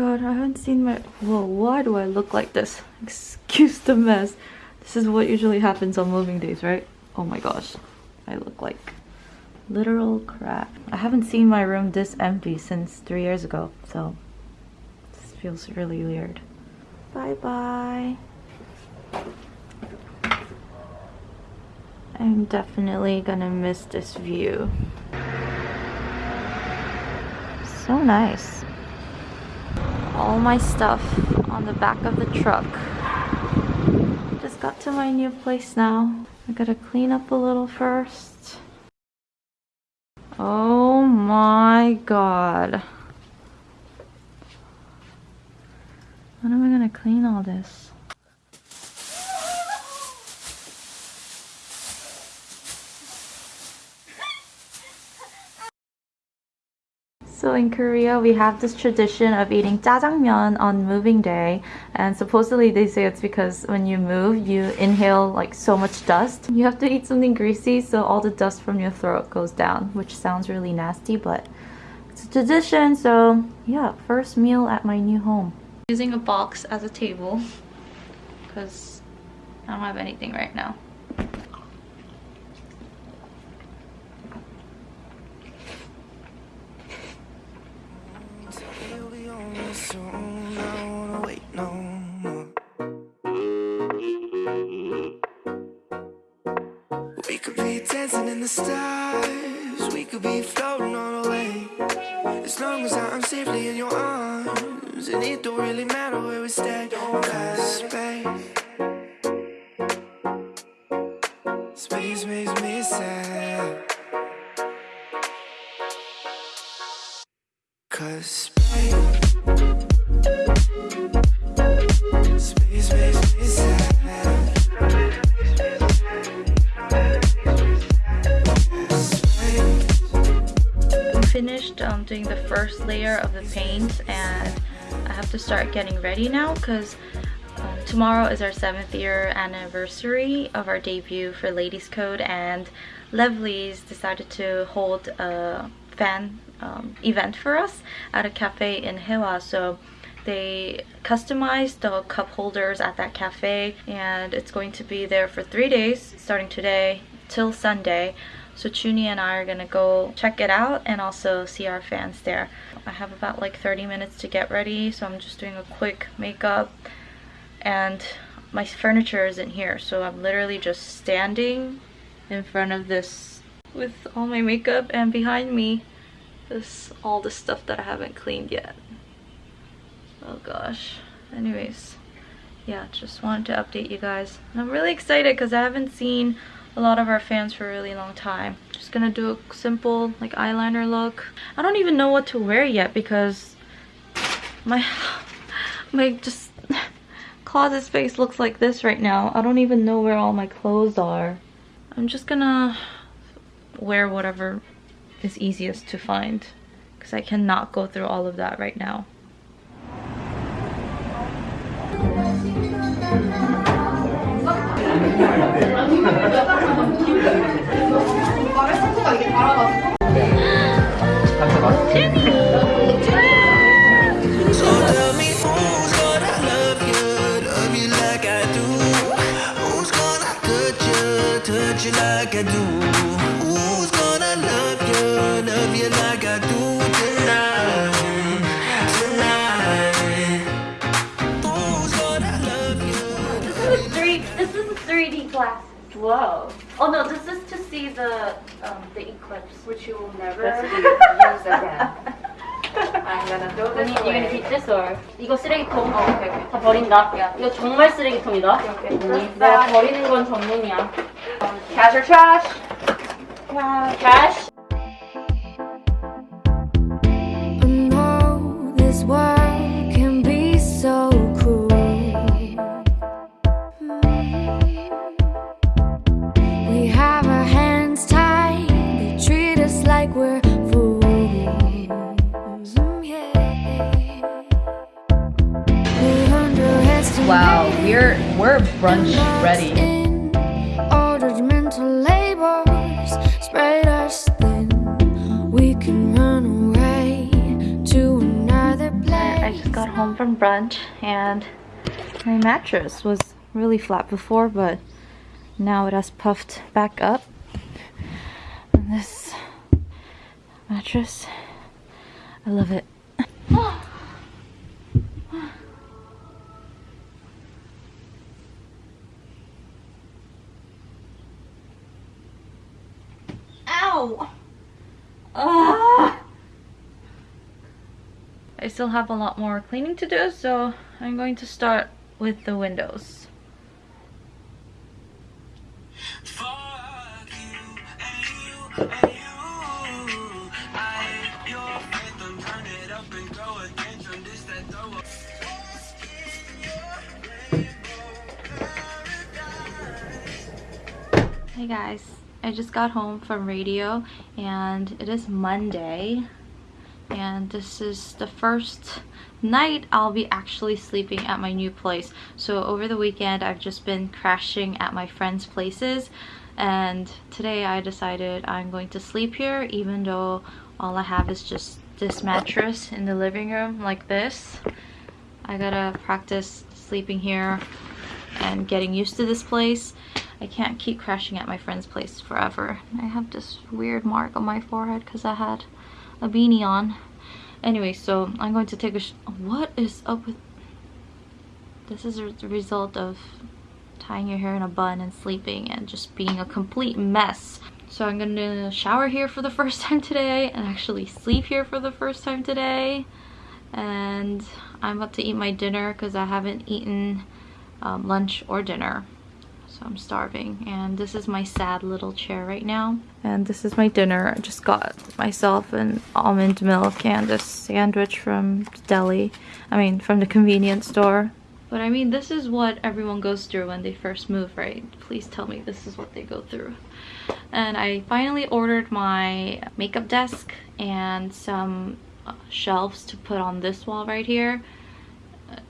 god, I haven't seen my... Whoa, why do I look like this? Excuse the mess. This is what usually happens on moving days, right? Oh my gosh. I look like literal crap. I haven't seen my room this empty since three years ago, so this feels really weird. Bye-bye. I'm definitely gonna miss this view. So nice all my stuff on the back of the truck. Just got to my new place now. I gotta clean up a little first. Oh my god. When am I gonna clean all this? So in Korea, we have this tradition of eating jjajangmyeon on moving day. And supposedly they say it's because when you move, you inhale like so much dust. You have to eat something greasy so all the dust from your throat goes down, which sounds really nasty, but it's a tradition. So yeah, first meal at my new home. Using a box as a table because I don't have anything right now. Stars. We could be floating on away As long as I'm safely in your arms. And it don't really matter where we stay. Cause Space finished um, doing the first layer of the paint and I have to start getting ready now because um, tomorrow is our seventh year anniversary of our debut for Ladies Code and Lovelies decided to hold a fan um, event for us at a cafe in Hyehwa so they customized the cup holders at that cafe and it's going to be there for three days starting today till Sunday so Zuny and I are gonna go check it out and also see our fans there. I have about like 30 minutes to get ready, so I'm just doing a quick makeup and my furniture isn't here, so I'm literally just standing in front of this with all my makeup and behind me is all the stuff that I haven't cleaned yet. Oh gosh. Anyways, yeah, just wanted to update you guys. And I'm really excited because I haven't seen a lot of our fans for a really long time. Just gonna do a simple like eyeliner look. I don't even know what to wear yet because my my just closet space looks like this right now. I don't even know where all my clothes are. I'm just gonna wear whatever is easiest to find because I cannot go through all of that right now. Whoa. Oh no, this is to see the um, the eclipse. Which you will never use again. I'm gonna throw this You're gonna keep this or 이거 쓰레기통 어, 오케이, 오케이. 다 버린다 yeah. 이거 정말 쓰레기통이다 오케이, 오케이. 내가 버리는 건 전문이야 Cash or trash? Cash Cash Wow, We're we're brunch ready. I I just got home from brunch and my mattress was really flat before but now it has puffed back up. And this mattress I love it oh, Ow! Ah! I still have a lot more cleaning to do, so I'm going to start with the windows. Hey guys, I just got home from radio and it is Monday and this is the first night I'll be actually sleeping at my new place. So over the weekend I've just been crashing at my friends' places and today I decided I'm going to sleep here even though all I have is just this mattress in the living room like this. I gotta practice sleeping here and getting used to this place I can't keep crashing at my friend's place forever. I have this weird mark on my forehead because I had a beanie on. Anyway, so I'm going to take a What is up with... This is the result of tying your hair in a bun and sleeping and just being a complete mess. So I'm gonna shower here for the first time today and actually sleep here for the first time today. And I'm about to eat my dinner because I haven't eaten um, lunch or dinner so I'm starving and this is my sad little chair right now. And this is my dinner. I just got myself an almond milk and a sandwich from the deli I mean from the convenience store. But I mean this is what everyone goes through when they first move right? Please tell me this is what they go through. And I finally ordered my makeup desk and some uh, shelves to put on this wall right here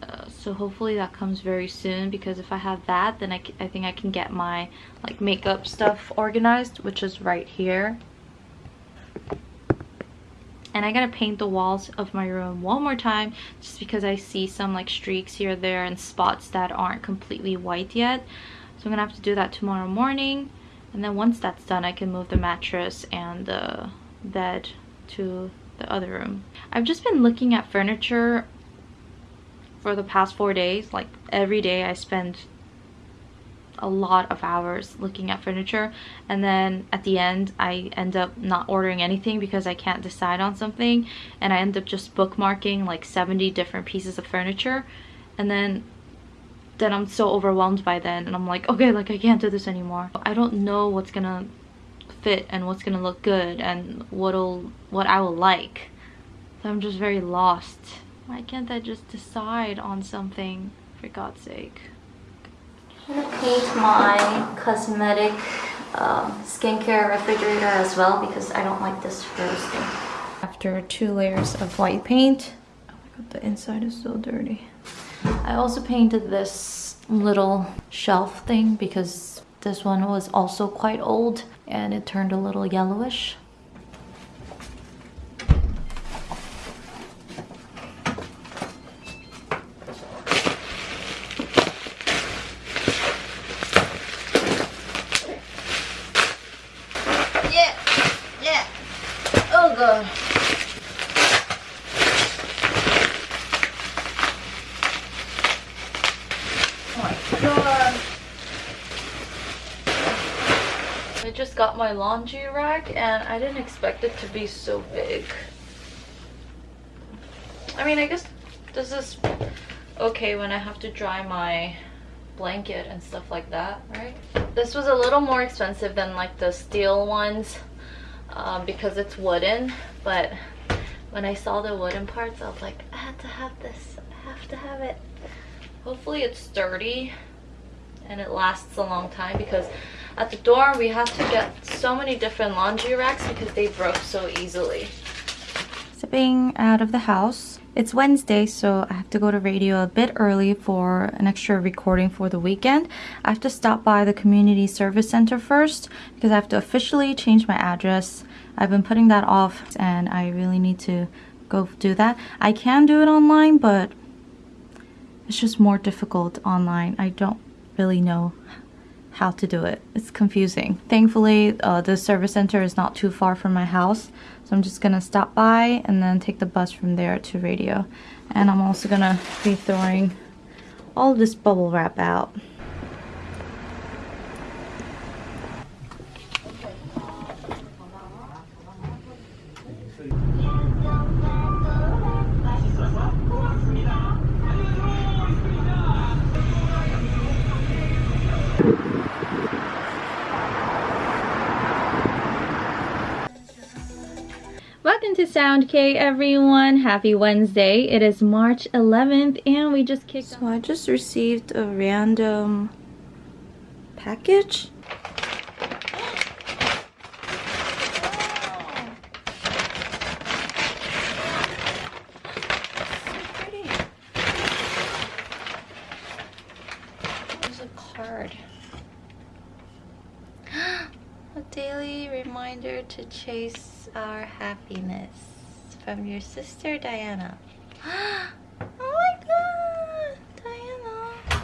uh, so hopefully that comes very soon because if I have that then I, I think I can get my like makeup stuff organized which is right here. And I gotta paint the walls of my room one more time just because I see some like streaks here there and spots that aren't completely white yet. So I'm gonna have to do that tomorrow morning. And then once that's done I can move the mattress and the bed to the other room. I've just been looking at furniture for the past four days like every day i spend a lot of hours looking at furniture. And then at the end I end up not ordering anything because I can't decide on something. And I end up just bookmarking like 70 different pieces of furniture. And then then I'm so overwhelmed by then. And I'm like okay like I can't do this anymore. I don't know what's gonna fit and what's gonna look good and what'll what I will like. So I'm just very lost why can't I just decide on something, for God's sake? I'm gonna paint my cosmetic um, skincare refrigerator as well because I don't like this roasting. After two layers of white paint, oh my god, the inside is so dirty. I also painted this little shelf thing because this one was also quite old and it turned a little yellowish. god. Oh my god. I just got my laundry rack and I didn't expect it to be so big. I mean, I guess this is okay when I have to dry my blanket and stuff like that, right? This was a little more expensive than like the steel ones um, because it's wooden but when I saw the wooden parts I was like I have to have this I have to have it hopefully it's sturdy and it lasts a long time because at the dorm we had to get so many different laundry racks because they broke so easily. Stepping out of the house it's Wednesday, so I have to go to radio a bit early for an extra recording for the weekend. I have to stop by the community service center first because I have to officially change my address. I've been putting that off and I really need to go do that. I can do it online, but it's just more difficult online. I don't really know how to do it. It's confusing. Thankfully, uh, the service center is not too far from my house, so I'm just gonna stop by and then take the bus from there to radio. And I'm also gonna be throwing all this bubble wrap out. To Sound K everyone. Happy Wednesday. It is March 11th and we just kicked So I just received a random package. There's a card. A daily reminder to chase our happiness from your sister Diana. oh my god, Diana.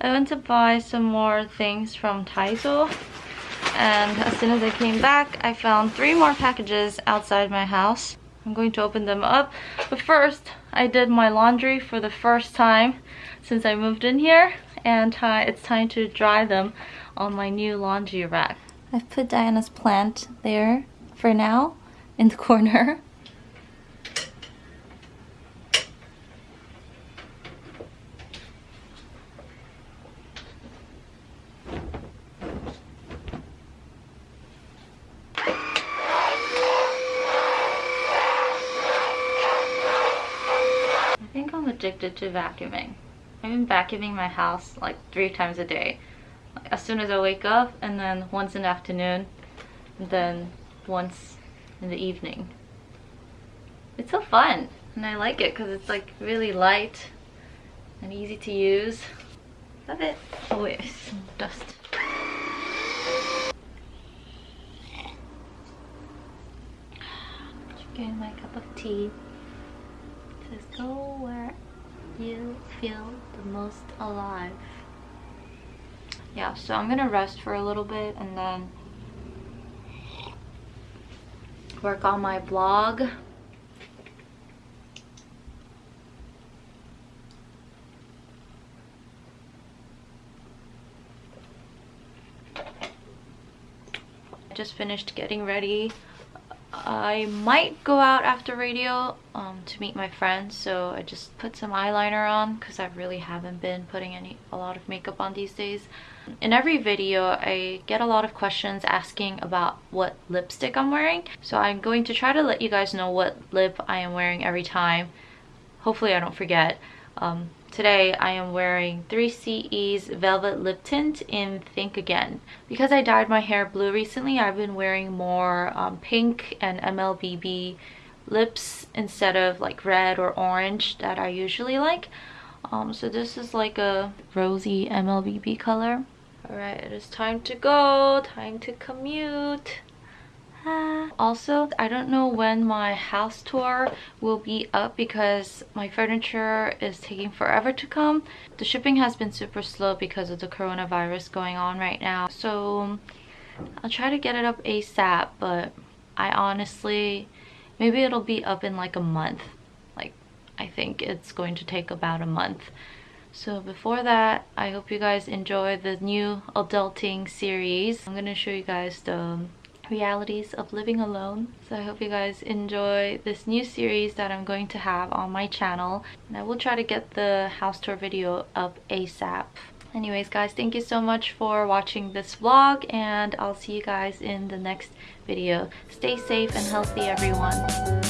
I went to buy some more things from Daiso and as soon as I came back I found three more packages outside my house. I'm going to open them up. But first I did my laundry for the first time since I moved in here and uh, it's time to dry them on my new laundry rack. I've put Diana's plant there for now in the corner addicted to vacuuming. I've been vacuuming my house like three times a day. As soon as I wake up and then once in the afternoon and then once in the evening. It's so fun and I like it because it's like really light and easy to use. Love it. Oh wait, some dust. Getting my cup of tea. Just go where you feel the most alive. Yeah, so I'm gonna rest for a little bit and then work on my blog. Just finished getting ready I might go out after radio um, to meet my friends so I just put some eyeliner on because I really haven't been putting any a lot of makeup on these days. In every video I get a lot of questions asking about what lipstick I'm wearing so I'm going to try to let you guys know what lip I am wearing every time. Hopefully I don't forget. Um, Today I am wearing 3CE's Velvet Lip Tint in Think Again. Because I dyed my hair blue recently, I've been wearing more um, pink and MLBB lips instead of like red or orange that I usually like. Um, so this is like a rosy MLBB color. Alright, it is time to go, time to commute. Also, I don't know when my house tour will be up because my furniture is taking forever to come. The shipping has been super slow because of the coronavirus going on right now. So I'll try to get it up ASAP, but I honestly, maybe it'll be up in like a month. Like, I think it's going to take about a month. So before that, I hope you guys enjoy the new adulting series. I'm gonna show you guys the realities of living alone. So i hope you guys enjoy this new series that i'm going to have on my channel. And i will try to get the house tour video up asap anyways guys thank you so much for watching this vlog and i'll see you guys in the next video. Stay safe and healthy everyone